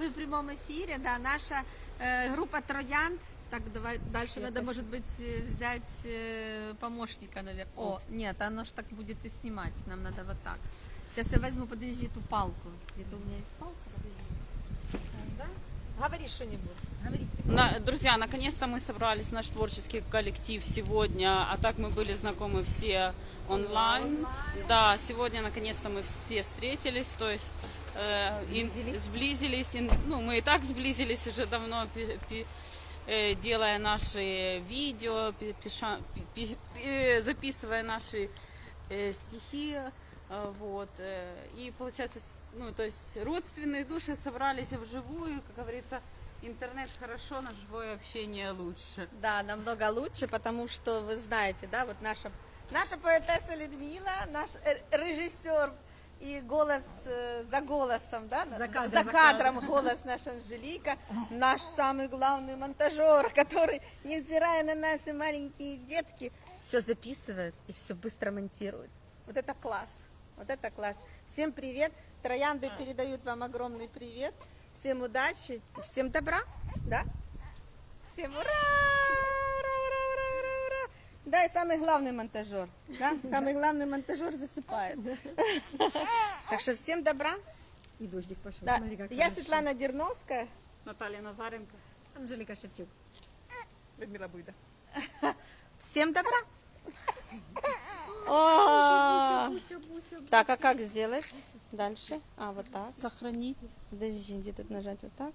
Мы в прямом эфире, да, наша э, группа Троянд. Так, давай дальше надо, может быть, э, взять э, помощника, наверное. О, нет, оно ж так будет и снимать. Нам надо вот так. Сейчас я возьму, подожди, эту палку. Это у меня есть палка, подожди. Да? Говори что-нибудь. На- друзья, наконец-то мы собрались, наш творческий коллектив сегодня, а так мы были знакомы все онлайн. Да, сегодня наконец-то мы все встретились, то есть э, и сблизились. и, ну, мы и так сблизились уже давно, пи- пи- э, делая наши видео, пи- пиша- пи- пи- э, записывая наши э, стихи. э, Вот. э, И получается, ну, то есть родственные души собрались вживую, как говорится, интернет хорошо, но живое общение лучше. Да, намного лучше, потому что вы знаете, да, вот наша, наша поэтесса Людмила, наш режиссер и голос э, за голосом, да, за, кадром, за за кадром голос наш Анжелика, наш самый главный монтажер, который, невзирая на наши маленькие детки, все записывает и все быстро монтирует. Вот это класс, вот это класс. Всем привет, Троянды передают вам огромный привет, всем удачи и всем добра, да? Всем! Ура, ура, ура, ура, ура! Да, и самый главный монтажер. Да? Самый главный монтажер засыпает. Так что всем добра. И дождик пошел. Да. Смотри, как Я хорошо. Светлана Дерновская. Наталья Назаренко. Анжелика Шевчук. Людмила Буйда. Всем добра. О! Так, а как сделать дальше? А, вот так. Сохрани. Подожди, где тут нажать вот так?